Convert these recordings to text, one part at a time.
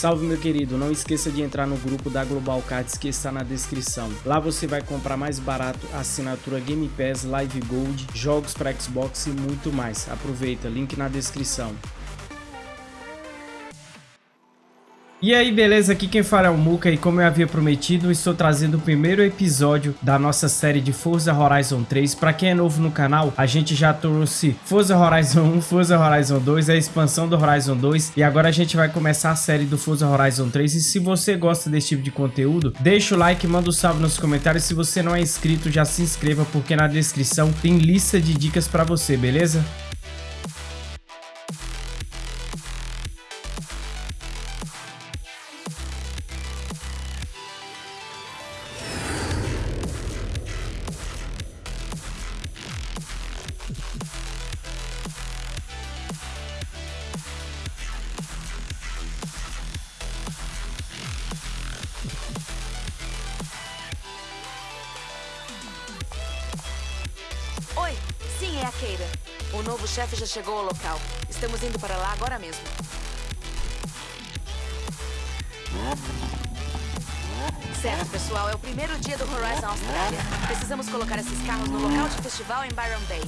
Salve meu querido, não esqueça de entrar no grupo da Global Cards que está na descrição. Lá você vai comprar mais barato assinatura Game Pass, Live Gold, jogos para Xbox e muito mais. Aproveita, link na descrição. E aí, beleza? Aqui quem fala é o Muka e como eu havia prometido, estou trazendo o primeiro episódio da nossa série de Forza Horizon 3. Para quem é novo no canal, a gente já trouxe Forza Horizon 1, Forza Horizon 2, a expansão do Horizon 2 e agora a gente vai começar a série do Forza Horizon 3. E se você gosta desse tipo de conteúdo, deixa o like, manda um salve nos comentários. Se você não é inscrito, já se inscreva porque na descrição tem lista de dicas para você, beleza? Mesmo. Certo, pessoal. É o primeiro dia do Horizon Austrália. Precisamos colocar esses carros no local de festival em Byron Bay.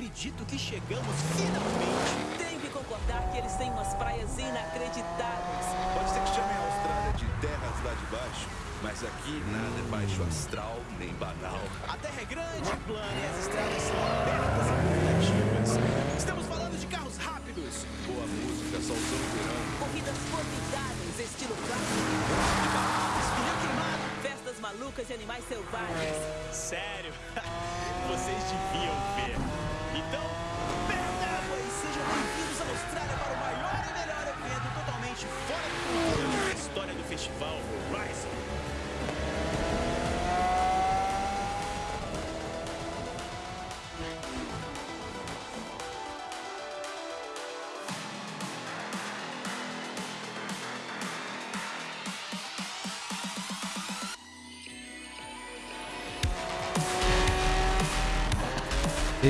Acredito que chegamos finalmente. Tenho que concordar que eles têm umas praias inacreditáveis. Pode ser que chamem a Austrália de terras lá de baixo, mas aqui nada é baixo astral nem banal. A terra é grande, plana e as estradas são abertas e convidativas. Estamos falando de carros rápidos. Boa música, solzão de verão. Corridas formidáveis, estilo clássico. Pneu queimado. Festas malucas e animais selvagens. Sério? Vocês deviam ver. Então, d'água e sejam bem-vindos à Austrália para o maior e melhor evento totalmente fora do controle da história do festival Horizon.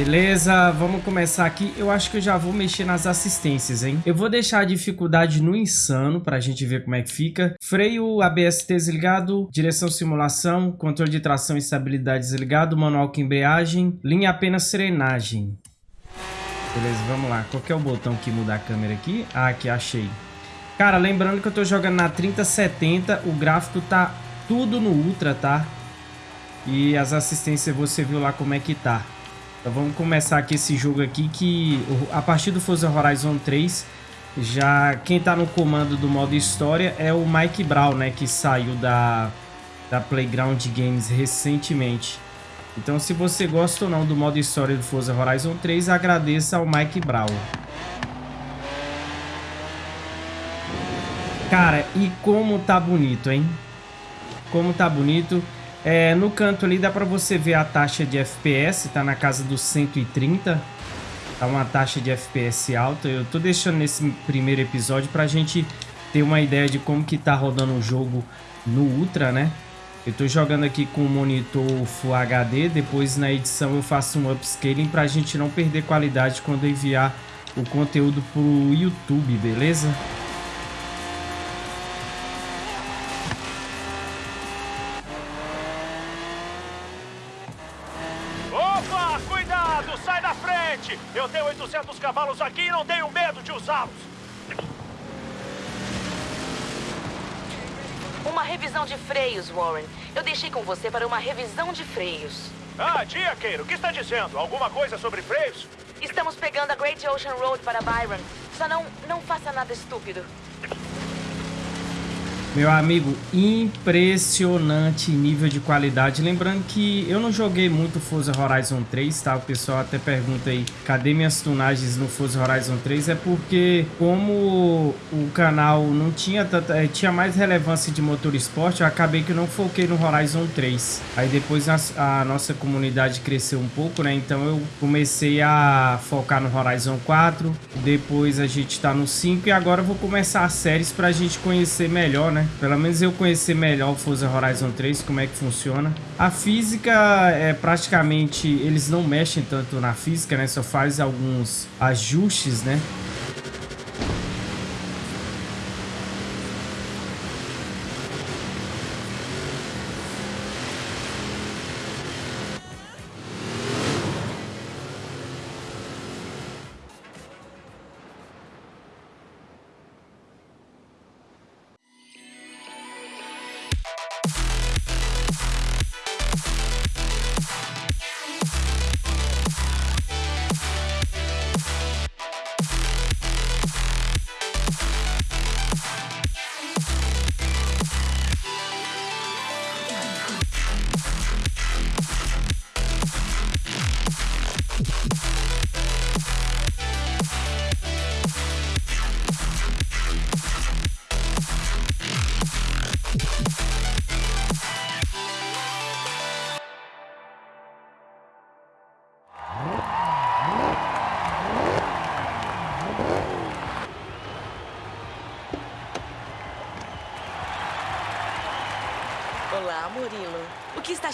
Beleza, vamos começar aqui. Eu acho que eu já vou mexer nas assistências, hein? Eu vou deixar a dificuldade no insano pra gente ver como é que fica. Freio ABS desligado, direção simulação, controle de tração e estabilidade desligado, manual com embreagem, linha apenas serenagem. Beleza, vamos lá. Qual que é o botão que muda a câmera aqui? Ah, aqui, achei. Cara, lembrando que eu tô jogando na 3070, o gráfico tá tudo no Ultra, tá? E as assistências você viu lá como é que tá. Então vamos começar aqui esse jogo aqui que a partir do Forza Horizon 3 já quem tá no comando do modo história é o Mike Brown, né, que saiu da da Playground Games recentemente. Então se você gosta ou não do modo história do Forza Horizon 3, agradeça ao Mike Brown. Cara, e como tá bonito, hein? Como tá bonito. É, no canto ali dá pra você ver a taxa de FPS, tá na casa dos 130. Tá uma taxa de FPS alta. Eu tô deixando nesse primeiro episódio pra gente ter uma ideia de como que tá rodando o jogo no Ultra, né? Eu tô jogando aqui com o monitor Full HD, depois na edição eu faço um upscaling pra gente não perder qualidade quando enviar o conteúdo pro YouTube, beleza? 400 cavalos aqui e não tenho medo de usá-los. Uma revisão de freios, Warren. Eu deixei com você para uma revisão de freios. Ah, dia Diaqueiro, o que está dizendo? Alguma coisa sobre freios? Estamos pegando a Great Ocean Road para Byron. Só não, não faça nada estúpido. Meu amigo, impressionante nível de qualidade. Lembrando que eu não joguei muito Forza Horizon 3, tá? O pessoal até pergunta aí, cadê minhas tunagens no Forza Horizon 3? É porque como o canal não tinha tanta, eh, tinha mais relevância de motor esporte, eu acabei que não foquei no Horizon 3. Aí depois a, a nossa comunidade cresceu um pouco, né? Então eu comecei a focar no Horizon 4, depois a gente tá no 5 e agora eu vou começar as séries pra gente conhecer melhor, né? Né? Pelo menos eu conhecer melhor o Forza Horizon 3, como é que funciona. A física é praticamente... Eles não mexem tanto na física, né? Só faz alguns ajustes, né?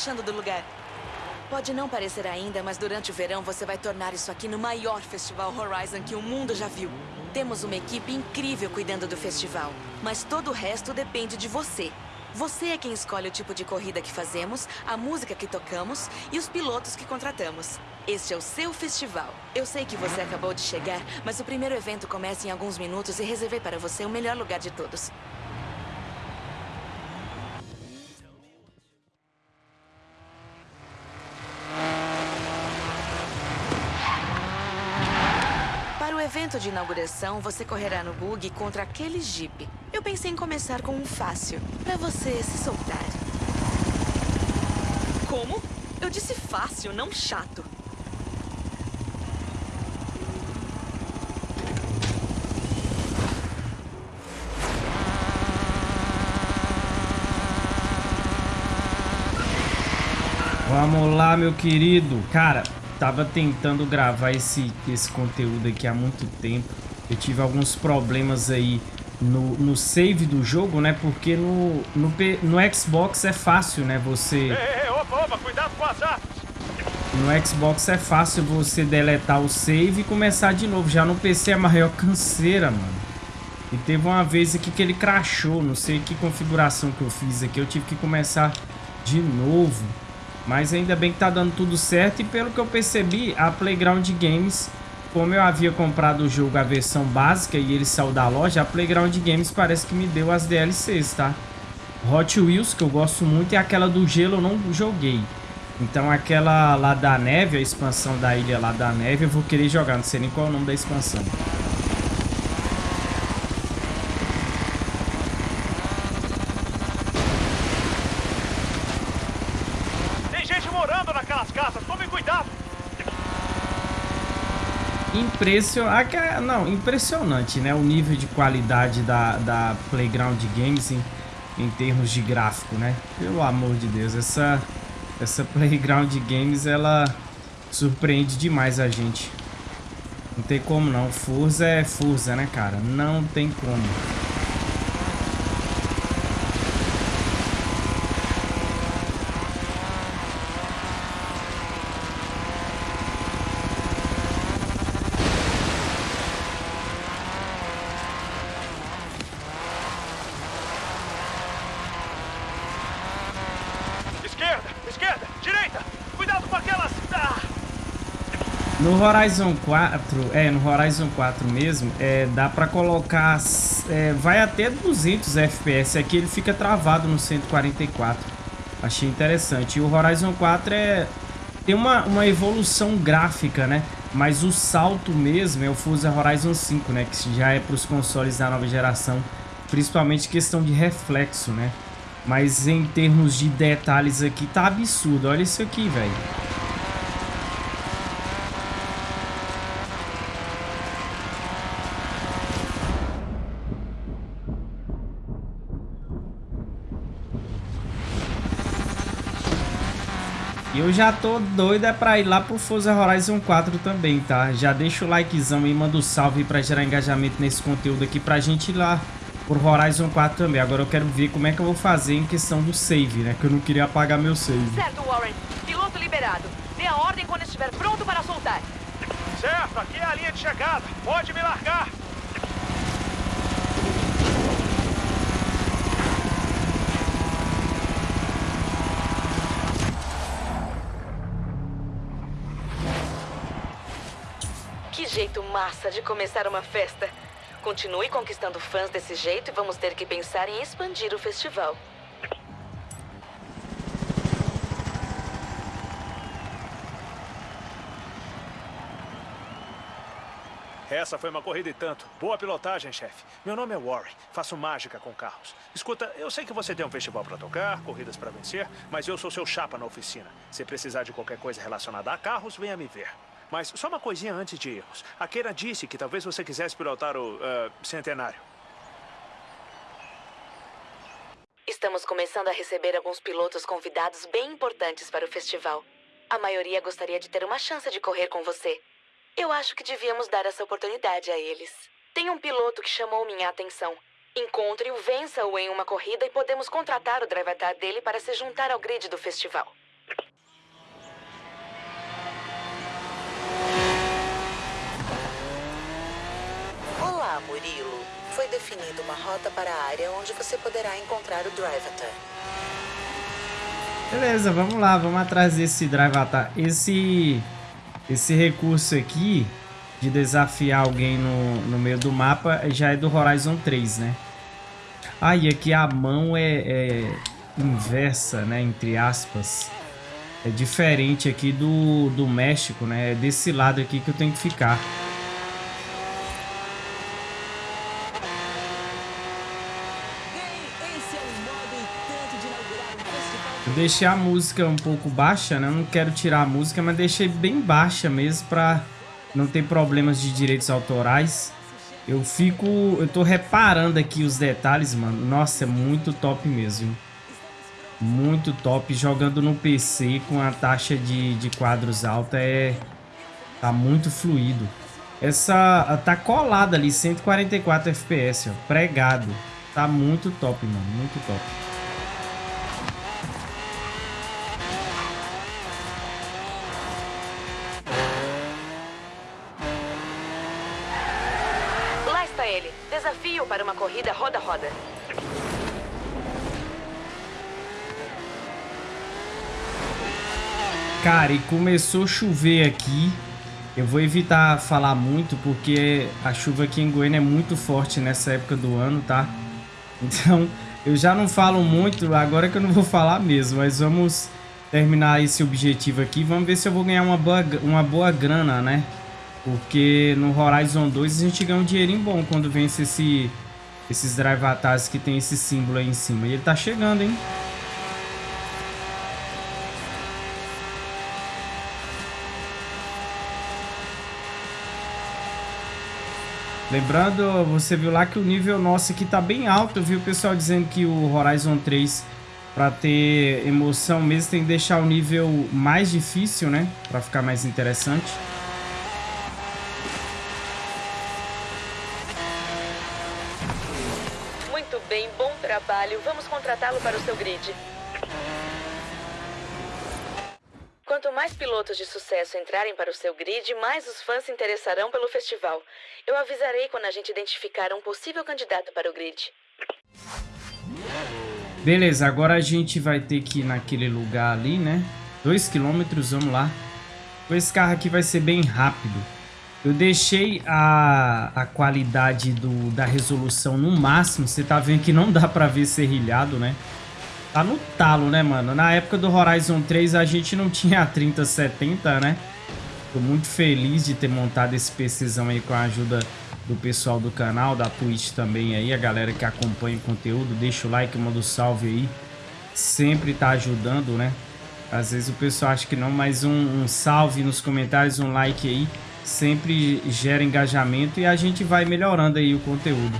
Achando do lugar? Pode não parecer ainda, mas durante o verão você vai tornar isso aqui no maior festival Horizon que o mundo já viu. Temos uma equipe incrível cuidando do festival, mas todo o resto depende de você. Você é quem escolhe o tipo de corrida que fazemos, a música que tocamos e os pilotos que contratamos. Este é o seu festival. Eu sei que você acabou de chegar, mas o primeiro evento começa em alguns minutos e reservei para você o melhor lugar de todos. Evento de inauguração, você correrá no bug contra aquele Jeep. Eu pensei em começar com um fácil, para você se soltar. Como? Eu disse fácil, não chato. Vamos lá, meu querido. Cara, tava tentando gravar esse, esse conteúdo aqui há muito tempo. Eu tive alguns problemas aí no, no save do jogo, né? Porque no, no, no Xbox é fácil, né? Você... Ei, ei, opa, opa, cuidado com as armas. No Xbox é fácil você deletar o save e começar de novo. Já no PC é a maior canseira, mano. E teve uma vez aqui que ele crashou. Não sei que configuração que eu fiz aqui. Eu tive que começar de novo. Mas ainda bem que tá dando tudo certo. E pelo que eu percebi, a Playground Games, como eu havia comprado o jogo a versão básica e ele saiu da loja, a Playground Games parece que me deu as DLCs, tá? Hot Wheels, que eu gosto muito, e aquela do gelo eu não joguei. Então aquela lá da neve, a expansão da ilha lá da neve, eu vou querer jogar. Não sei nem qual é o nome da expansão. Tem gente morando naquelas casas, tome cuidado. Impression... aca- Não, impressionante, né? O nível de qualidade da, da Playground Games em, em termos de gráfico, né? Pelo amor de Deus, essa, essa Playground Games, ela surpreende demais a gente. Não tem como não. Forza é Forza, né, cara? Não tem como. Esquerda, esquerda, direita. Cuidado com aquelas... Ah, No Horizon 4, é, no Horizon 4 mesmo, é, dá pra colocar, é, vai até 200 FPS, aqui ele fica travado no 144, achei interessante. E o Horizon 4 é, tem uma, uma evolução gráfica, né, mas o salto mesmo é o Forza Horizon 5, né, que já é pros consoles da nova geração. principalmente questão de reflexo, né? Mas em termos de detalhes aqui, tá absurdo. Olha isso aqui, velho. E eu já tô doido é pra ir lá pro Forza Horizon 4 também, tá? Já deixa o likezão e manda o um salve pra gerar engajamento nesse conteúdo aqui pra gente ir lá pro Horizon 4 também. Agora eu quero ver como é que eu vou fazer em questão do save, né? Que eu não queria apagar meu save. Certo, Warren. Piloto liberado. Dê a ordem quando estiver pronto para soltar. Certo, aqui é a linha de chegada. Pode me largar. Massa de começar uma festa. Continue conquistando fãs desse jeito e vamos ter que pensar em expandir o festival. Essa foi uma corrida e tanto. Boa pilotagem, chefe. Meu nome é Warren. Faço mágica com carros. Escuta, eu sei que você tem um festival para tocar, corridas para vencer, mas eu sou seu chapa na oficina. Se precisar de qualquer coisa relacionada a carros, venha me ver. Mas só uma coisinha antes de irmos. A Keira disse que talvez você quisesse pilotar o uh, Centenário. Estamos começando a receber alguns pilotos convidados bem importantes para o festival. A maioria gostaria de ter uma chance de correr com você. Eu acho que devíamos dar essa oportunidade a eles. Tem um piloto que chamou minha atenção. Encontre-o, vença-o em uma corrida e podemos contratar o driver dele para se juntar ao grid do festival. Olá, Murilo. Foi definida uma rota para a área onde você poderá encontrar o Drivatar. Beleza, vamos lá, vamos atrás desse Drivatar. Esse esse recurso aqui de desafiar alguém no, no meio do mapa já é do Horizon 3, né? Ah, e aqui a mão é, é inversa, né? Entre aspas. É diferente aqui do, do México, né? É desse lado aqui que eu tenho que ficar. Eu deixei a música um pouco baixa, né? Eu não quero tirar a música, mas deixei bem baixa mesmo pra não ter problemas de direitos autorais. Eu fico... Eu tô reparando aqui os detalhes, mano. Nossa, é muito top mesmo. Muito top. Jogando no PC com a taxa de, de quadros alta é... Tá muito fluido. Essa... Tá colada ali, 144 FPS, ó. Pregado. Tá muito top, mano. Muito top. Desafio para uma corrida roda-roda. Cara, e começou a chover aqui. Eu vou evitar falar muito, porque a chuva aqui em Goiânia é muito forte nessa época do ano, tá? Então, eu já não falo muito, agora que eu não vou falar mesmo. Mas vamos terminar esse objetivo aqui. Vamos ver se eu vou ganhar uma boa, uma boa grana, né? Porque no Horizon 2 a gente ganha um dinheirinho bom quando vence esse, esses drive atas que tem esse símbolo aí em cima. E ele tá chegando, hein? Lembrando, você viu lá que o nível nosso aqui tá bem alto. Eu vi o pessoal dizendo que o Horizon 3, para ter emoção mesmo, tem que deixar o nível mais difícil, né? Para ficar mais interessante. Vamos contratá-lo para o seu grid. Quanto mais pilotos de sucesso entrarem para o seu grid, mais os fãs se interessarão pelo festival. Eu avisarei quando a gente identificar um possível candidato para o grid. Beleza, agora a gente vai ter que ir naquele lugar ali, né? Dois quilômetros, vamos lá. Esse carro aqui vai ser bem rápido. Eu deixei a, a qualidade do, da resolução no máximo. Você tá vendo que não dá pra ver serrilhado, né? Tá no talo, né, mano? Na época do Horizon 3 a gente não tinha a 3070, né? Tô muito feliz de ter montado esse PCzão aí com a ajuda do pessoal do canal, da Twitch também aí, a galera que acompanha o conteúdo, deixa o like, manda um salve aí. Sempre tá ajudando, né? Às vezes o pessoal acha que não, mas um, um salve nos comentários, um like aí, sempre gera engajamento e a gente vai melhorando aí o conteúdo.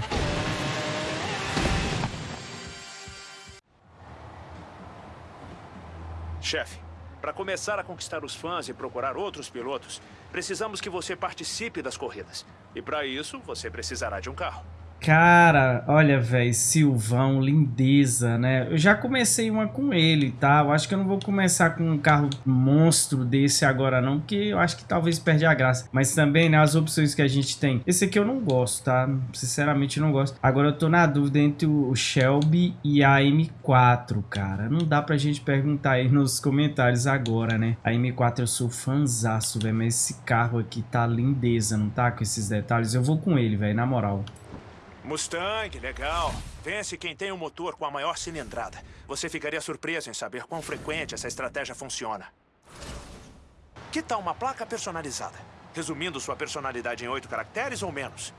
Chefe, para começar a conquistar os fãs e procurar outros pilotos, precisamos que você participe das corridas. E para isso, você precisará de um carro. Cara, olha, velho, Silvão, lindeza, né? Eu já comecei uma com ele, tá? Eu acho que eu não vou começar com um carro monstro desse agora não, porque eu acho que talvez perde a graça. Mas também, né, as opções que a gente tem. Esse aqui eu não gosto, tá? Sinceramente não gosto. Agora eu tô na dúvida entre o Shelby e a M4, cara. Não dá pra gente perguntar aí nos comentários agora, né? A M4 eu sou fanzaço, velho, mas esse carro aqui tá lindeza, não tá? Com esses detalhes. Eu vou com ele, velho, na moral. Mustang, legal. Vence quem tem o um motor com a maior cilindrada. Você ficaria surpreso em saber quão frequente essa estratégia funciona. Que tal uma placa personalizada? Resumindo sua personalidade em oito caracteres ou menos?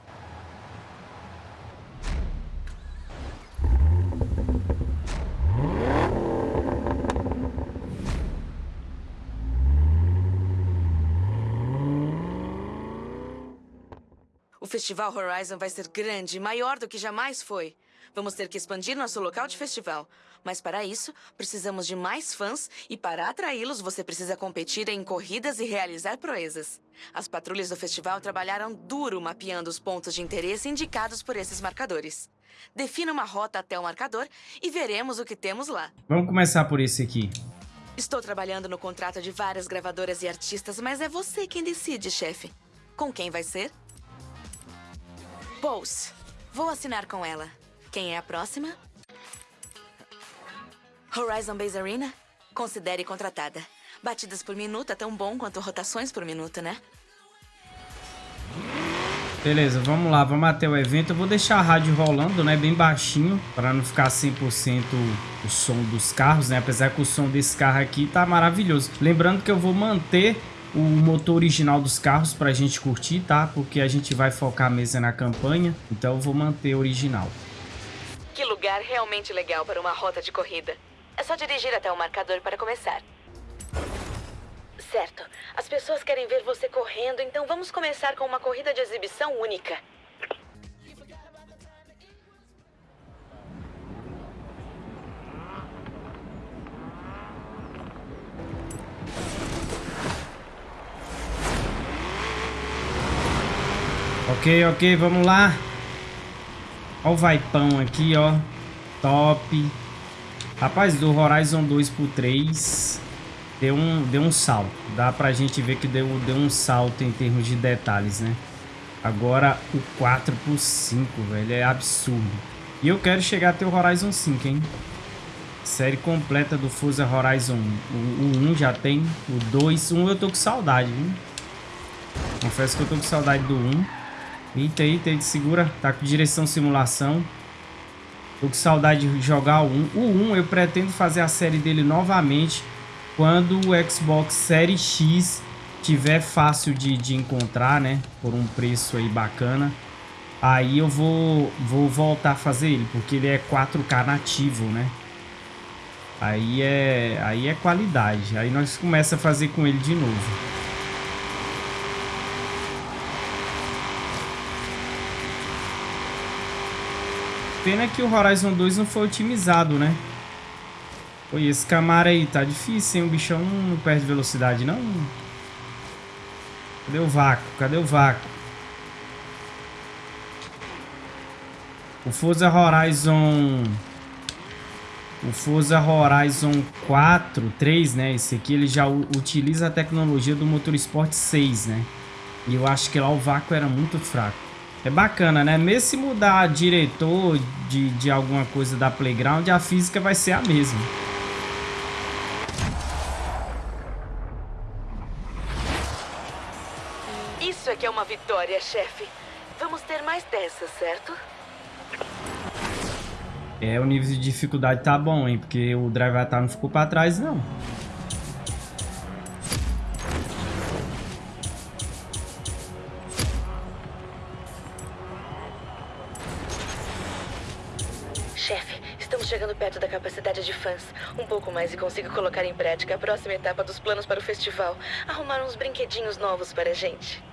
O Festival Horizon vai ser grande, maior do que jamais foi. Vamos ter que expandir nosso local de festival. Mas para isso, precisamos de mais fãs e para atraí-los, você precisa competir em corridas e realizar proezas. As patrulhas do festival trabalharam duro mapeando os pontos de interesse indicados por esses marcadores. Defina uma rota até o marcador e veremos o que temos lá. Vamos começar por esse aqui. Estou trabalhando no contrato de várias gravadoras e artistas, mas é você quem decide, chefe. Com quem vai ser? Pulse. Vou assinar com ela. Quem é a próxima? Horizon Base Arena? Considere contratada. Batidas por minuto é tão bom quanto rotações por minuto, né? Beleza, vamos lá, vamos até o evento. Eu vou deixar a rádio rolando, né, bem baixinho, para não ficar 100% o som dos carros, né? Apesar que o som desse carro aqui tá maravilhoso. Lembrando que eu vou manter o motor original dos carros para a gente curtir, tá? Porque a gente vai focar a mesa na campanha, então eu vou manter original. Que lugar realmente legal para uma rota de corrida. É só dirigir até o marcador para começar. Certo. As pessoas querem ver você correndo, então vamos começar com uma corrida de exibição única. Ok, ok, vamos lá. Ó o vaipão aqui, ó. Top. Rapaz, do Horizon 2 pro 3 deu um, deu um salto. Dá pra gente ver que deu, deu um salto em termos de detalhes, né? Agora o 4 pro 5, velho, é absurdo. E eu quero chegar até o Horizon 5, hein? Série completa do Forza Horizon 1. O, o 1 já tem, o 2, 1 eu tô com saudade, viu? Confesso que eu tô com saudade do 1. Eita, eita, ele segura. Tá com direção simulação. Tô com saudade de jogar o 1. O 1 eu pretendo fazer a série dele novamente quando o Xbox Series X tiver fácil de, de encontrar, né? Por um preço aí bacana. Aí eu vou, vou voltar a fazer ele, porque ele é 4K nativo, né? Aí é, aí é qualidade. Aí nós começa a fazer com ele de novo. Pena que o Horizon 2 não foi otimizado, né? Pô, esse Camaro aí tá difícil, hein? O bichão não perde velocidade, não. Cadê o vácuo? Cadê o vácuo? O Forza Horizon... O Forza Horizon 4, 3, né? Esse aqui ele já utiliza a tecnologia do Motorsport 6, né? E eu acho que lá o vácuo era muito fraco. É bacana, né? Mesmo se mudar diretor de, de alguma coisa da Playground, a física vai ser a mesma. Isso é que é uma vitória, chefe. Vamos ter mais dessas, certo? É, o nível de dificuldade tá bom, hein? Porque o Drive não ficou pra trás, não. Chegando perto da capacidade de fãs. Um pouco mais e consigo colocar em prática a próxima etapa dos planos para o festival. Arrumar uns brinquedinhos novos para a gente.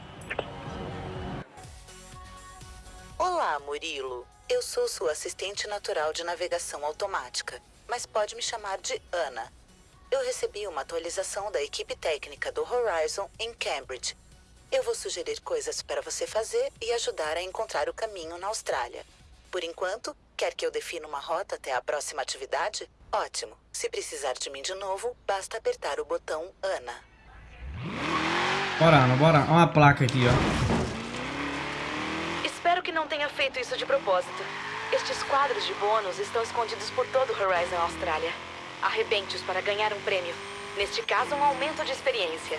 Olá, Murilo. Eu sou sua assistente natural de navegação automática, mas pode me chamar de Ana. Eu recebi uma atualização da equipe técnica do Horizon em Cambridge. Eu vou sugerir coisas para você fazer e ajudar a encontrar o caminho na Austrália. Por enquanto, quer que eu defina uma rota até a próxima atividade? Ótimo. Se precisar de mim de novo, basta apertar o botão Ana. Bora, Ana, bora. Olha uma placa aqui, ó. Espero que não tenha feito isso de propósito. Estes quadros de bônus estão escondidos por todo o Horizon Austrália. Arrebente-os para ganhar um prêmio. Neste caso, um aumento de experiência.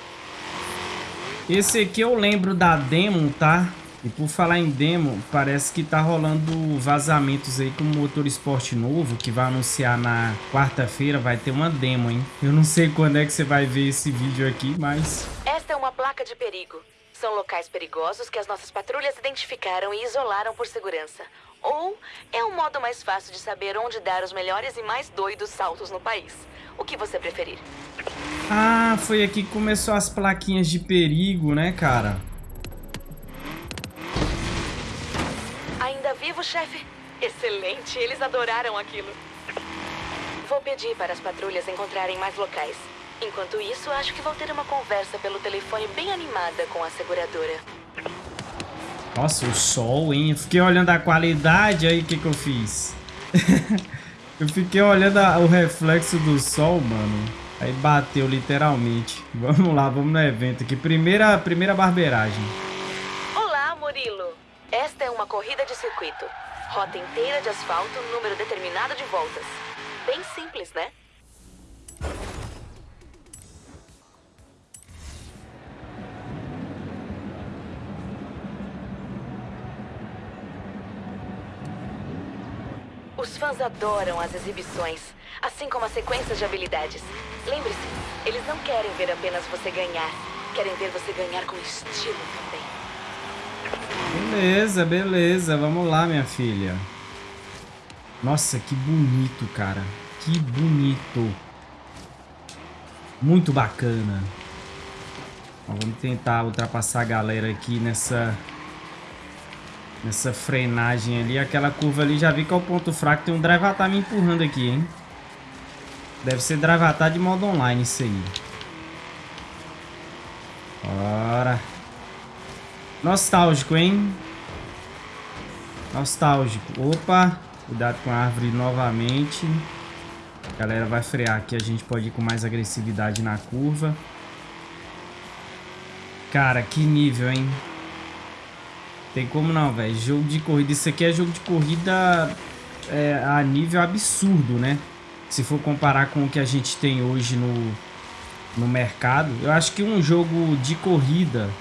Esse aqui eu lembro da demo, tá? E por falar em demo, parece que tá rolando vazamentos aí com o motor esporte novo, que vai anunciar na quarta-feira, vai ter uma demo, hein? Eu não sei quando é que você vai ver esse vídeo aqui, mas... Esta é uma placa de perigo. São locais perigosos que as nossas patrulhas identificaram e isolaram por segurança. Ou é um modo mais fácil de saber onde dar os melhores e mais doidos saltos no país. O que você preferir? Ah, foi aqui que começou as plaquinhas de perigo, né, cara? Vivo, chefe? Excelente, eles adoraram aquilo. Vou pedir para as patrulhas encontrarem mais locais. Enquanto isso, acho que vou ter uma conversa pelo telefone bem animada com a seguradora. Nossa, o sol, hein? Eu fiquei olhando a qualidade, aí o que que eu fiz? eu fiquei olhando a, o reflexo do sol, mano. Aí bateu literalmente. Vamos lá, vamos no evento aqui. Primeira, primeira barbeiragem. Olá, Murilo. Esta é uma corrida de circuito. Rota inteira de asfalto, número determinado de voltas. Bem simples, né? Os fãs adoram as exibições, assim como as sequências de habilidades. Lembre-se, eles não querem ver apenas você ganhar, querem ver você ganhar com estilo também. Beleza, beleza. Vamos lá, minha filha. Nossa, que bonito, cara. Que bonito. Muito bacana. Vamos tentar ultrapassar a galera aqui nessa... Nessa frenagem ali. Aquela curva ali, já vi que é o ponto fraco. Tem um Drivatar me empurrando aqui, hein? Deve ser Drivatar de modo online isso aí. Bora. Nostálgico, hein? Nostálgico. Opa. Cuidado com a árvore novamente. A galera vai frear aqui. A gente pode ir com mais agressividade na curva. Cara, que nível, hein? Tem como não, velho. Jogo de corrida. Isso aqui é jogo de corrida é, a nível absurdo, né? Se for comparar com o que a gente tem hoje no, no mercado. Eu acho que um jogo de corrida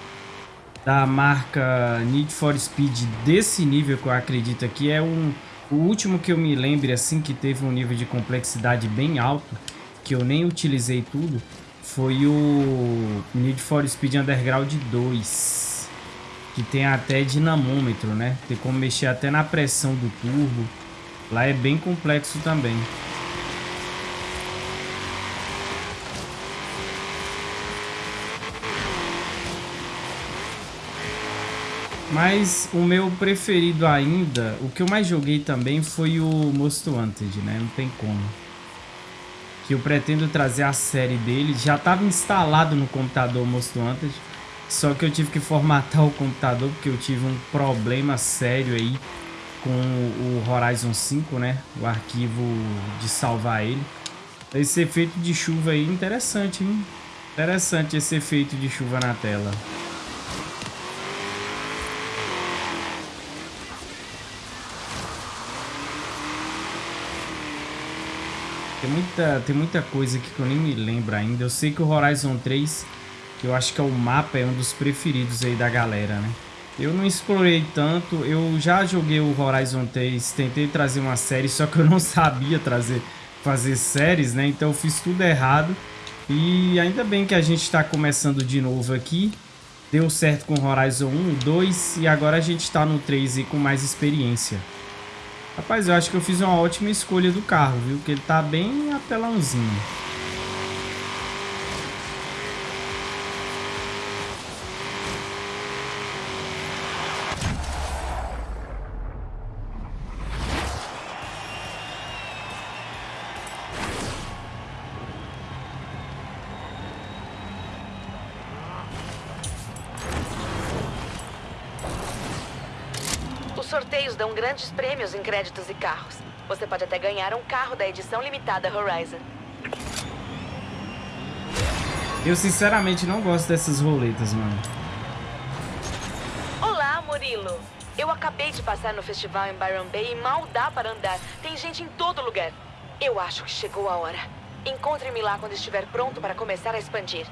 da marca Need for Speed desse nível que eu acredito aqui é um... O último que eu me lembre, assim, que teve um nível de complexidade bem alto, que eu nem utilizei tudo, foi o Need for Speed Underground 2. Que tem até dinamômetro, né? Tem como mexer até na pressão do turbo. Lá é bem complexo também. Mas o meu preferido ainda, o que eu mais joguei também foi o Most Wanted, né? Não tem como. Que eu pretendo trazer a série dele. Já estava instalado no computador Most Wanted. Só que eu tive que formatar o computador porque eu tive um problema sério aí com o Horizon 5, né? O arquivo de salvar ele. Esse efeito de chuva aí, interessante, hein? Interessante esse efeito de chuva na tela. Tem muita, tem muita coisa aqui que eu nem me lembro ainda. Eu sei que o Horizon 3, eu acho que é o mapa, é um dos preferidos aí da galera, né? Eu não explorei tanto, eu já joguei o Horizon 3, tentei trazer uma série, só que eu não sabia trazer, fazer séries, né? Então eu fiz tudo errado. E ainda bem que a gente está começando de novo aqui. Deu certo com Horizon 1, 2 e agora a gente está no 3 e com mais experiência. Rapaz, eu acho que eu fiz uma ótima escolha do carro, viu? Porque ele tá bem apelãozinho. Grandes prêmios em créditos e carros. Você pode até ganhar um carro da edição limitada Horizon. Eu sinceramente não gosto dessas roletas, mano. Olá, Murilo. Eu acabei de passar no festival em Byron Bay e mal dá para andar. Tem gente em todo lugar. Eu acho que chegou a hora. Encontre-me lá quando estiver pronto para começar a expandir.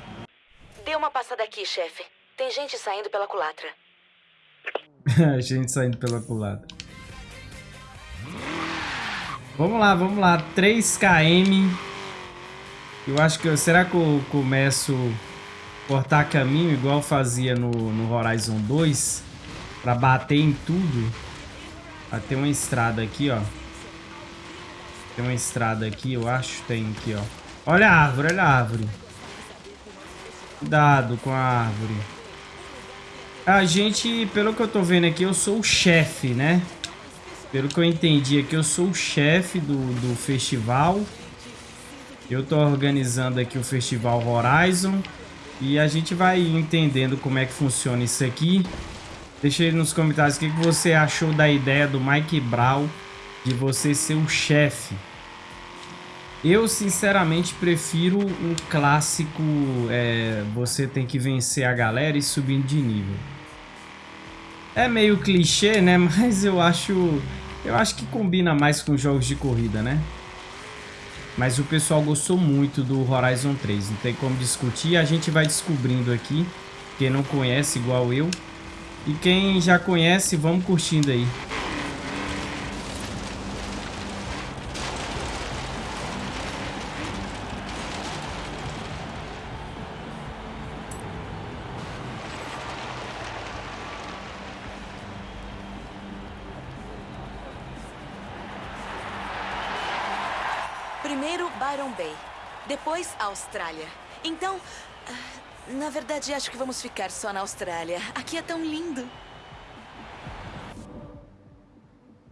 Dê uma passada aqui, chefe. Tem gente saindo pela culatra. Gente saindo pela culata. Vamos lá, vamos lá. 3km. Eu acho que... Será que eu começo a cortar caminho igual fazia no, no Horizon 2? Pra bater em tudo. Ah, tem uma estrada aqui, ó. Tem uma estrada aqui, eu acho. Tem aqui, ó. Olha a árvore, olha a árvore. Cuidado com a árvore. A gente, pelo que eu tô vendo aqui, eu sou o chefe, né? Pelo que eu entendi aqui, eu sou o chefe do, do festival. Eu tô organizando aqui o Festival Horizon. E a gente vai entendendo como é que funciona isso aqui. Deixa aí nos comentários o que, você achou da ideia do Mike Brown de você ser o chefe. Eu, sinceramente, prefiro um clássico, é, você tem que vencer a galera e subindo de nível. É meio clichê, né? Mas eu acho, eu acho que combina mais com jogos de corrida, né? Mas o pessoal gostou muito do Horizon 3, não tem como discutir. A gente vai descobrindo aqui, quem não conhece igual eu. E quem já conhece, vamos curtindo aí. Byron Bay, depois Austrália. Então, ah, na verdade, acho que vamos ficar só na Austrália. Aqui é tão lindo.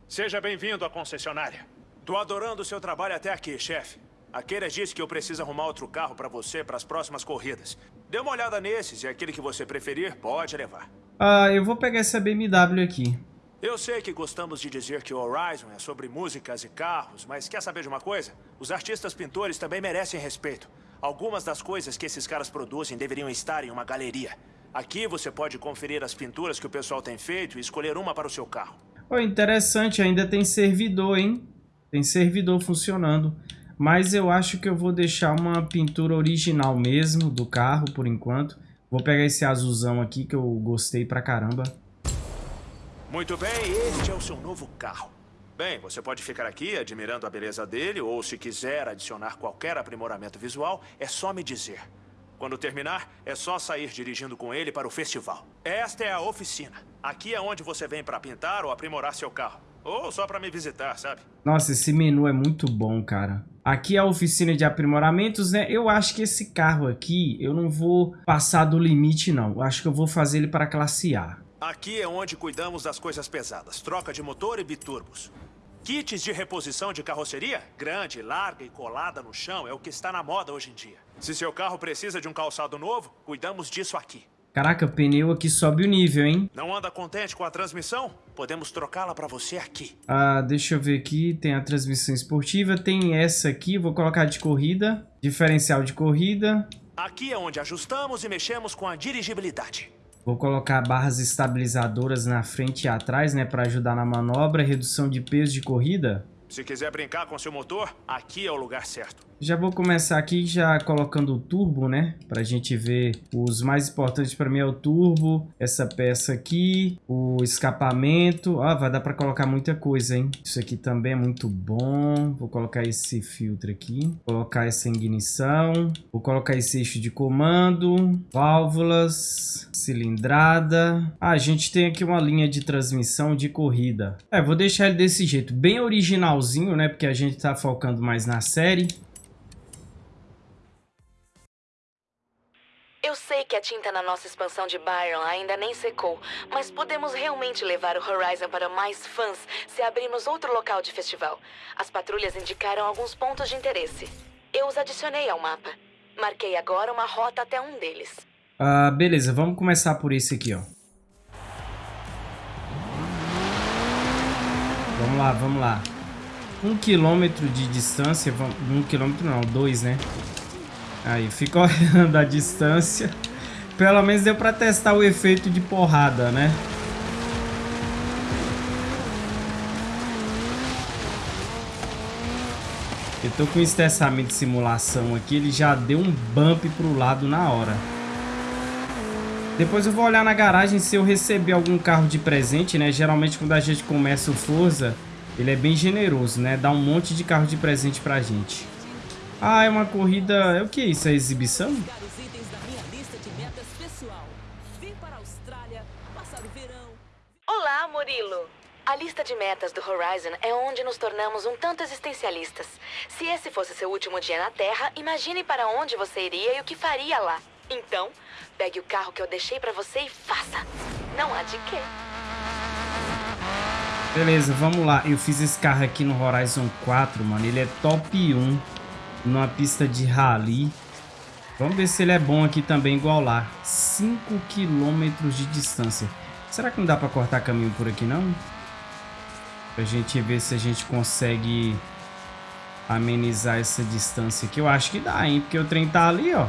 Seja bem-vindo à concessionária. Tô adorando o seu trabalho até aqui, chefe. A Keira disse que eu preciso arrumar outro carro pra você para as próximas corridas. Dê uma olhada nesses e aquele que você preferir, pode levar. Ah, eu vou pegar essa BMW aqui. Eu sei que gostamos de dizer que o Horizon é sobre músicas e carros, mas quer saber de uma coisa? Os artistas pintores também merecem respeito. Algumas das coisas que esses caras produzem deveriam estar em uma galeria. Aqui você pode conferir as pinturas que o pessoal tem feito e escolher uma para o seu carro. Oh, interessante, ainda tem servidor, hein? Tem servidor funcionando. Mas eu acho que eu vou deixar uma pintura original mesmo do carro, por enquanto. Vou pegar esse azulzão aqui que eu gostei pra caramba. Muito bem, este é o seu novo carro. Bem, você pode ficar aqui admirando a beleza dele, ou se quiser adicionar qualquer aprimoramento visual, é só me dizer. Quando terminar, é só sair dirigindo com ele para o festival. Esta é a oficina. Aqui é onde você vem para pintar ou aprimorar seu carro. Ou só para me visitar, sabe? Nossa, esse menu é muito bom, cara. Aqui é a oficina de aprimoramentos, né? Eu acho que esse carro aqui, eu não vou passar do limite, não. Eu acho que eu vou fazer ele para classe A. Aqui é onde cuidamos das coisas pesadas. Troca de motor e biturbos. Kits de reposição de carroceria? Grande, larga e colada no chão é o que está na moda hoje em dia. Se seu carro precisa de um calçado novo, cuidamos disso aqui. Caraca, pneu aqui sobe o nível, hein? Não anda contente com a transmissão? Podemos trocá-la para você aqui. Ah, deixa eu ver aqui. Tem a transmissão esportiva. Tem essa aqui. Vou colocar de corrida. Diferencial de corrida. Aqui é onde ajustamos e mexemos com a dirigibilidade. Vou colocar barras estabilizadoras na frente e atrás, né? Para ajudar na manobra. Redução de peso de corrida. Se quiser brincar com seu motor, aqui é o lugar certo. Já vou começar aqui já colocando o turbo, né? Pra gente ver os mais importantes para mim é o turbo, essa peça aqui, o escapamento. Ah, vai dar para colocar muita coisa, hein? Isso aqui também é muito bom. Vou colocar esse filtro aqui. Vou colocar essa ignição. Vou colocar esse eixo de comando. Válvulas. Cilindrada. Ah, a gente tem aqui uma linha de transmissão de corrida. É, vou deixar ele desse jeito. Bem originalzinho, né? Porque a gente tá focando mais na série. Eu sei que a tinta na nossa expansão de Byron ainda nem secou, mas podemos realmente levar o Horizon para mais fãs se abrirmos outro local de festival. As patrulhas indicaram alguns pontos de interesse. Eu os adicionei ao mapa. Marquei agora uma rota até um deles. Ah, beleza, vamos começar por esse aqui, ó. Vamos lá, vamos lá. Um quilômetro de distância, um quilômetro não, dois, né? Aí, fica olhando a distância. Pelo menos deu pra testar o efeito de porrada, né? Eu tô com o estressamento de simulação aqui, ele já deu um bump pro lado na hora. Depois eu vou olhar na garagem se eu receber algum carro de presente, né? Geralmente quando a gente começa o Forza, ele é bem generoso, né? Dá um monte de carro de presente pra gente. Ah, é uma corrida... É o que é isso? É exibição? Olá, Murilo. A lista de metas do Horizon é onde nos tornamos um tanto existencialistas. Se esse fosse seu último dia na Terra, imagine para onde você iria e o que faria lá. Então, pegue o carro que eu deixei para você e faça. Não há de quê. Beleza, vamos lá. Eu fiz esse carro aqui no Horizon 4, mano. Ele é top 1 numa pista de rally. Vamos ver se ele é bom aqui também, igual lá. 5 km de distância. Será que não dá pra cortar caminho por aqui, não? Pra gente ver se a gente consegue amenizar essa distância aqui. Eu acho que dá, hein? Porque o trem tá ali, ó.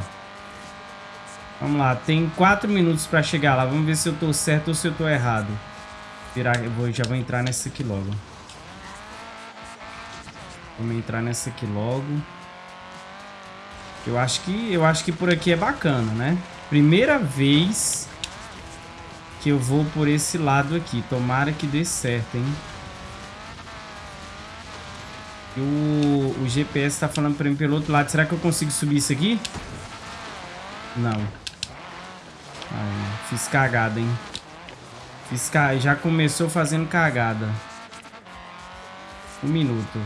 Vamos lá, tem 4 minutos pra chegar lá. Vamos ver se eu tô certo ou se eu tô errado. Virar, eu vou, já vou entrar nessa aqui logo. Vamos entrar nessa aqui logo. Eu acho que eu acho que por aqui é bacana, né? Primeira vez que eu vou por esse lado aqui. Tomara que dê certo, hein? O, o GPS tá falando pra mim pelo outro lado. Será que eu consigo subir isso aqui? Não. Fiz cagada, hein? Fiz ca... Já começou fazendo cagada. Um minuto.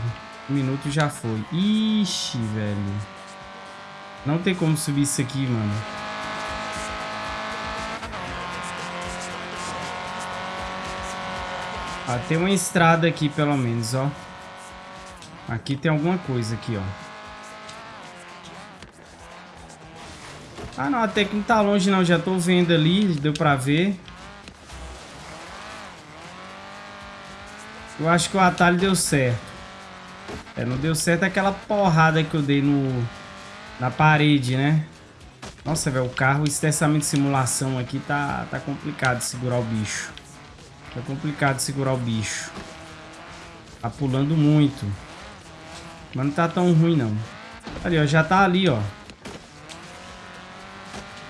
Um minuto já foi. Ixi, velho. Não tem como subir isso aqui, mano. Ah, tem uma estrada aqui, pelo menos, ó. Aqui tem alguma coisa aqui, ó. Ah, não, até que não tá longe, não. Já tô vendo ali, deu pra ver. Eu acho que o atalho deu certo. É, não deu certo aquela porrada que eu dei no... Na parede, né? Nossa, velho, o carro, o de simulação aqui tá, tá complicado de segurar o bicho. Tá complicado de segurar o bicho. Tá pulando muito. Mas não tá tão ruim, não. Ali, ó, já tá ali, ó.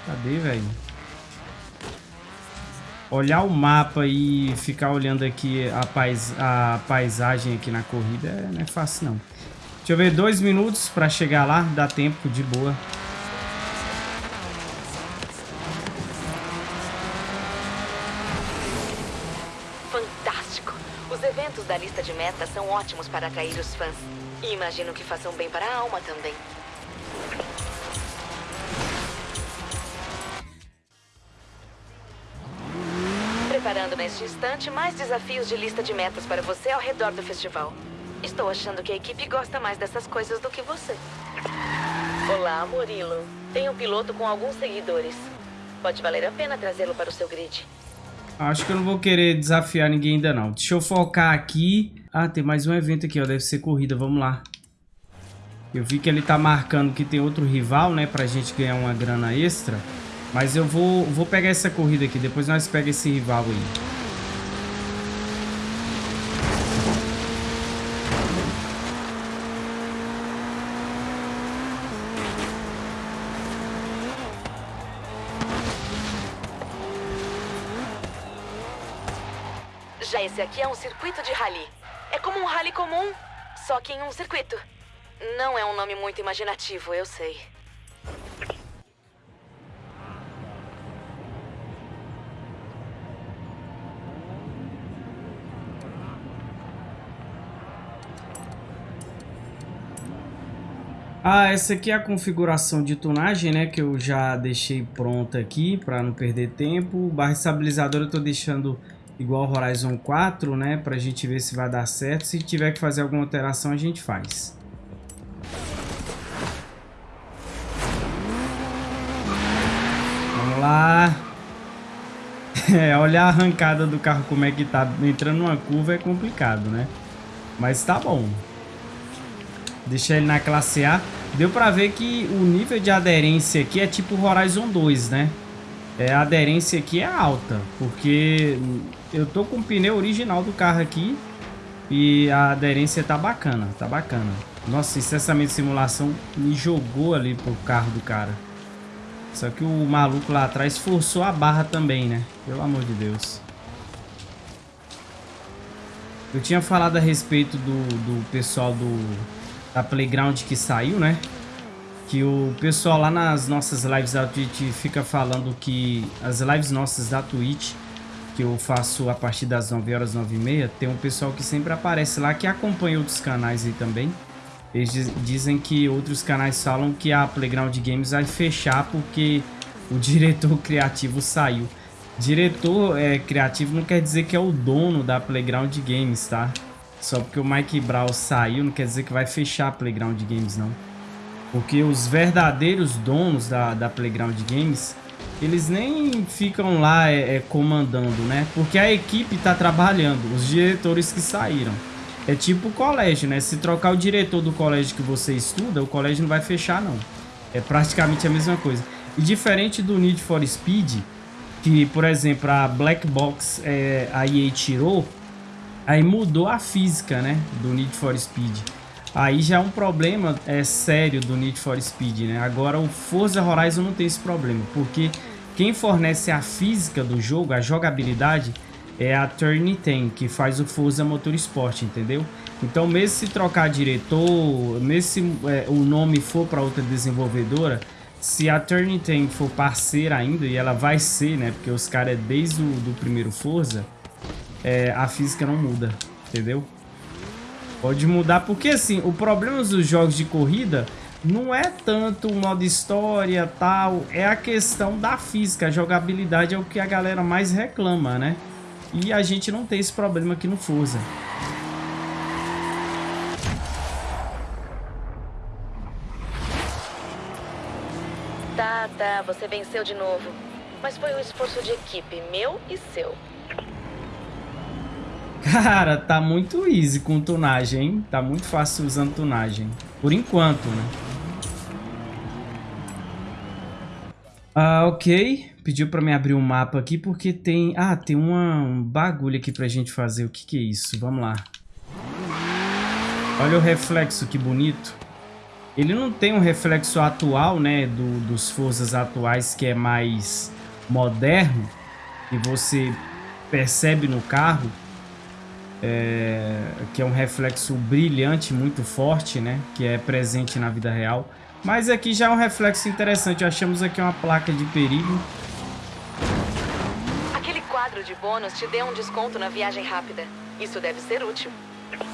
Cadê, velho? Olhar o mapa e ficar olhando aqui a, pais a paisagem aqui na corrida é, não é fácil, não. Deixa eu ver, dois minutos pra chegar lá. Dá tempo, de boa. Fantástico! Os eventos da lista de metas são ótimos para atrair os fãs. E imagino que façam bem para a alma também. Neste instante mais desafios de lista de metas para você ao redor do festival. Estou achando que a equipe gosta mais dessas coisas do que você. Olá, Murilo. Tem um piloto com alguns seguidores. Pode valer a pena trazê-lo para o seu grid. Acho que eu não vou querer desafiar ninguém ainda não. Deixa eu focar aqui. Ah, tem mais um evento aqui, ó. Deve ser corrida. Vamos lá. Eu vi que ele tá marcando que tem outro rival, né? Pra gente ganhar uma grana extra. Mas eu vou, vou pegar essa corrida aqui. Depois nós pegamos esse rival aí. Circuito de rally. É como um rally comum, só que em um circuito. Não é um nome muito imaginativo, eu sei. Ah, essa aqui é a configuração de tunagem, né? Que eu já deixei pronta aqui para não perder tempo. Barra estabilizador eu tô deixando igual Horizon 4, né? Pra gente ver se vai dar certo. Se tiver que fazer alguma alteração, a gente faz. Vamos lá. É, olha a arrancada do carro como é que tá. Entrando numa curva é complicado, né? Mas tá bom. Deixa ele na classe A. Deu pra ver que o nível de aderência aqui é tipo Horizon 2, né? É, a aderência aqui é alta, porque eu tô com o pneu original do carro aqui e a aderência tá bacana, tá bacana. Nossa, incessamento de simulação me jogou ali pro carro do cara. Só que o maluco lá atrás forçou a barra também, né? Pelo amor de Deus. Eu tinha falado a respeito do, do pessoal do, da Playground que saiu, né? Que o pessoal lá nas nossas lives da Twitch fica falando que as lives nossas da Twitch, que eu faço a partir das 9 horas, 9 e meia, tem um pessoal que sempre aparece lá que acompanha outros canais aí também. Eles dizem que outros canais falam que a Playground Games vai fechar porque o diretor criativo saiu. Diretor é, criativo não quer dizer que é o dono da Playground Games, tá? Só porque o Mike Brown saiu não quer dizer que vai fechar a Playground Games, não. Porque os verdadeiros donos da, da Playground Games, eles nem ficam lá é, é, comandando, né? Porque a equipe tá trabalhando, os diretores que saíram. É tipo o colégio, né? Se trocar o diretor do colégio que você estuda, o colégio não vai fechar, não. É praticamente a mesma coisa. E diferente do Need for Speed, que, por exemplo, a Black Box é, a EA tirou, Aí mudou a física, né, do Need for Speed. Aí já é um problema é sério do Need for Speed, né? Agora o Forza Horizon não tem esse problema, porque quem fornece a física do jogo, a jogabilidade, é a Turn 10, que faz o Forza Motorsport, entendeu? Então mesmo se trocar diretor, mesmo se é, o nome for para outra desenvolvedora, se a Turn 10 for parceira ainda, e ela vai ser, né? Porque os caras é desde o do primeiro Forza, é, a física não muda, entendeu? Pode mudar, porque assim, o problema dos jogos de corrida não é tanto o modo história tal, é a questão da física, a jogabilidade é o que a galera mais reclama, né? E a gente não tem esse problema aqui no Forza. Tá, tá, você venceu de novo. Mas foi um esforço de equipe, meu e seu. Cara, tá muito easy com tunagem, hein? Tá muito fácil usando tunagem. Por enquanto, né? Ah, ok. Pediu pra me abrir um mapa aqui porque tem... Ah, tem uma, um bagulho aqui pra gente fazer. O que que é isso? Vamos lá. Olha o reflexo, que bonito. Ele não tem um reflexo atual, né? Do, dos forças atuais que é mais moderno. E você percebe no carro é, que é um reflexo brilhante, muito forte, né? Que é presente na vida real. Mas aqui já é um reflexo interessante. Achamos aqui uma placa de perigo. Aquele quadro de bônus te deu um desconto na viagem rápida. Isso deve ser útil.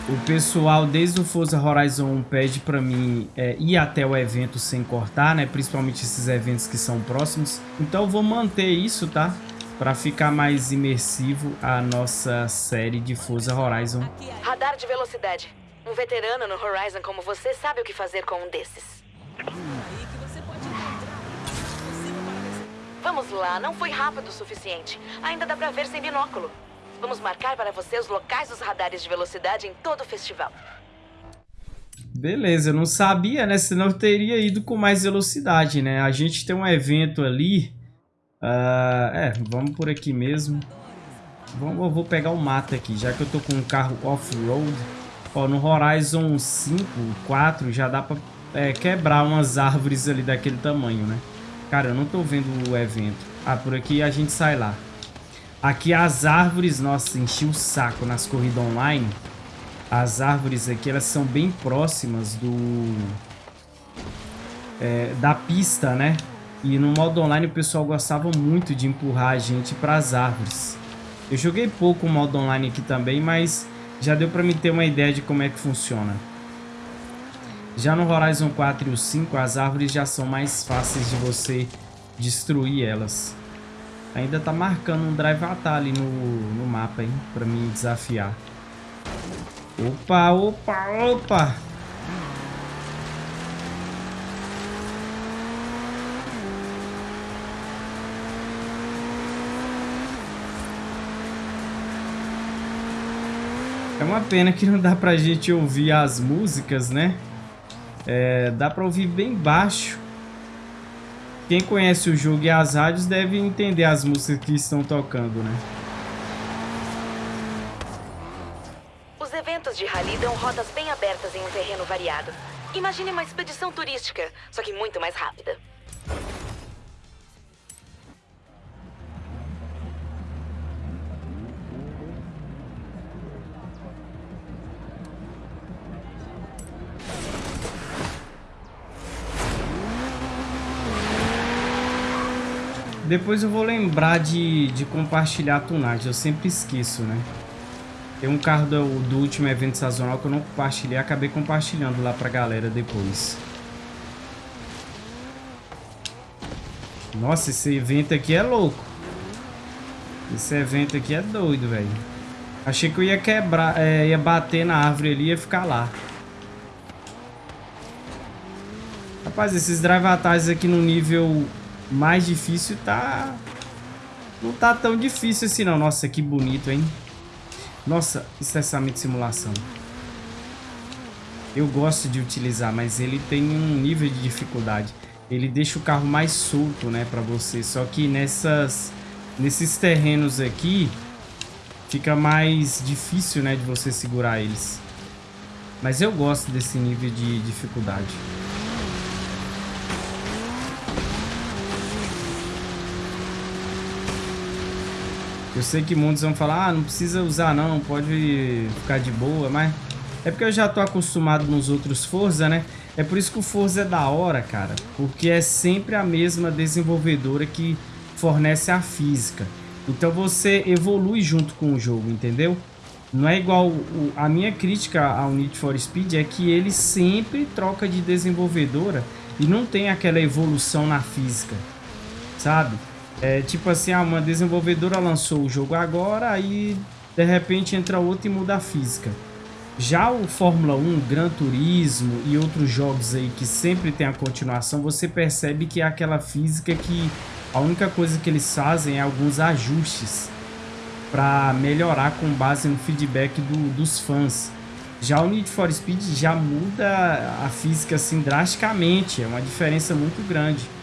O pessoal desde o Forza Horizon 1 pede para mim é, ir até o evento sem cortar, né? Principalmente esses eventos que são próximos. Então eu vou manter isso, tá? Para ficar mais imersivo a nossa série de Forza Horizon. Radar de velocidade. Um veterano no Horizon como você sabe o que fazer com um desses. Vamos lá, não foi rápido o suficiente. Ainda dá pra ver sem binóculo. Vamos marcar para você os locais dos radares de velocidade em todo o festival. Beleza, eu não sabia, né? Senão eu teria ido com mais velocidade, né? A gente tem um evento ali Uh, é, vamos por aqui mesmo. Vamos, eu vou pegar o mato aqui, já que eu tô com um carro off-road. Ó, no Horizon 5, 4, já dá pra é, quebrar umas árvores ali daquele tamanho, né? Cara, eu não tô vendo o evento. Ah, por aqui a gente sai lá. Aqui as árvores, nossa, enchi o saco nas corridas online. As árvores aqui, elas são bem próximas do... É, da pista, né? E no modo online o pessoal gostava muito de empurrar a gente para as árvores. Eu joguei pouco o modo online aqui também, mas já deu para me ter uma ideia de como é que funciona. Já no Horizon 4 e o 5, as árvores já são mais fáceis de você destruir elas. Ainda tá marcando um drive atalho ali no, no mapa, hein? Pra me desafiar. Opa, opa, opa! É uma pena que não dá pra gente ouvir as músicas, né? É, dá pra ouvir bem baixo. Quem conhece o jogo e as rádios deve entender as músicas que estão tocando, né? Os eventos de rally dão rotas bem abertas em um terreno variado. Imagine uma expedição turística, só que muito mais rápida. Depois eu vou lembrar de, de compartilhar a tunagem. Eu sempre esqueço, né? Tem um carro do, do último evento sazonal que eu não compartilhei. Acabei compartilhando lá pra galera depois. Nossa, esse evento aqui é louco. Esse evento aqui é doido, velho. Achei que eu ia quebrar, é, ia bater na árvore ali e ia ficar lá. Rapaz, esses drive aqui no nível mais difícil tá... Não tá tão difícil assim não. Nossa, que bonito, hein? Nossa, estressamento de simulação. Eu gosto de utilizar, mas ele tem um nível de dificuldade. Ele deixa o carro mais solto, né, pra você. Só que nessas, nesses terrenos aqui, fica mais difícil, né, de você segurar eles. Mas eu gosto desse nível de dificuldade. Eu sei que muitos vão falar, ah, não precisa usar não, pode ficar de boa, mas... É porque eu já tô acostumado nos outros Forza, né? É por isso que o Forza é da hora, cara. Porque é sempre a mesma desenvolvedora que fornece a física. Então você evolui junto com o jogo, entendeu? Não é igual... O, a minha crítica ao Need for Speed é que ele sempre troca de desenvolvedora e não tem aquela evolução na física, sabe? É tipo assim, ah, uma desenvolvedora lançou o jogo agora, aí de repente entra outra e muda a física. Já o Fórmula 1, Gran Turismo e outros jogos aí que sempre tem a continuação, você percebe que é aquela física que a única coisa que eles fazem é alguns ajustes para melhorar com base no feedback do, dos fãs. Já o Need for Speed já muda a física assim drasticamente, é uma diferença muito grande.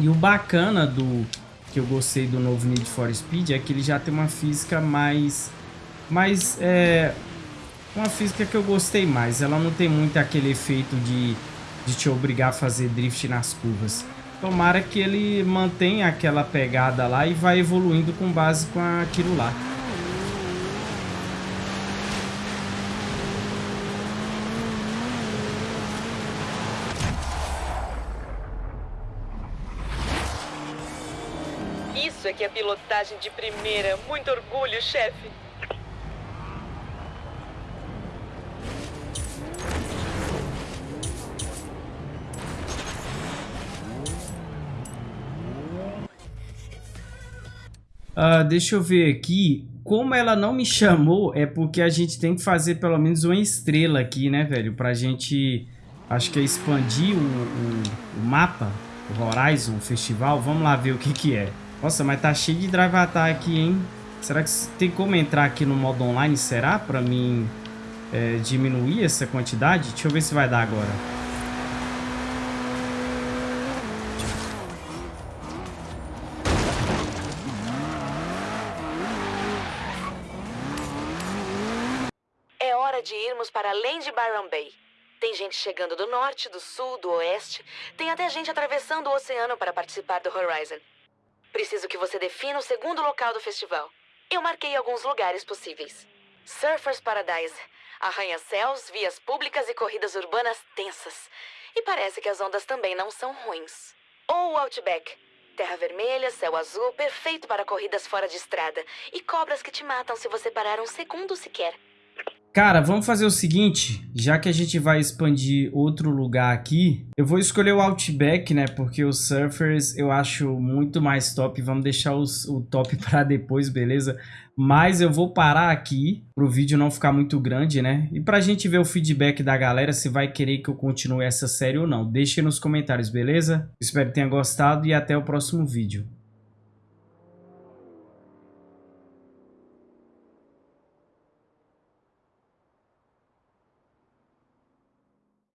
E o bacana do que eu gostei do novo Need for Speed é que ele já tem uma física mais mais é uma física que eu gostei mais. Ela não tem muito aquele efeito de de te obrigar a fazer drift nas curvas. Tomara que ele mantenha aquela pegada lá e vai evoluindo com base com aquilo lá. Pilotagem de primeira. Muito orgulho, chefe. Uh, deixa eu ver aqui. Como ela não me chamou, é porque a gente tem que fazer pelo menos uma estrela aqui, né, velho? Pra gente, acho que é expandir o, o, o mapa, o Horizon, o festival. Vamos lá ver o que que é. Nossa, mas tá cheio de drive attack aqui, hein? Será que tem como entrar aqui no modo online? Será? Pra mim é, diminuir essa quantidade? Deixa eu ver se vai dar agora. É hora de irmos para além de Byron Bay. Tem gente chegando do norte, do sul, do oeste. Tem até gente atravessando o oceano para participar do Horizon. Preciso que você defina o segundo local do festival. Eu marquei alguns lugares possíveis: Surfers Paradise, arranha-céus, vias públicas e corridas urbanas tensas. E parece que as ondas também não são ruins. Ou Outback. Terra vermelha, céu azul, perfeito para corridas fora de estrada. E cobras que te matam se você parar um segundo sequer. Cara, vamos fazer o seguinte, já que a gente vai expandir outro lugar aqui, eu vou escolher o Outback, né, porque os Surfers eu acho muito mais top, vamos deixar os, o top para depois, beleza? Mas eu vou parar aqui, pro vídeo não ficar muito grande, né, e pra gente ver o feedback da galera, se vai querer que eu continue essa série ou não, deixe nos comentários, beleza? Espero que tenha gostado e até o próximo vídeo.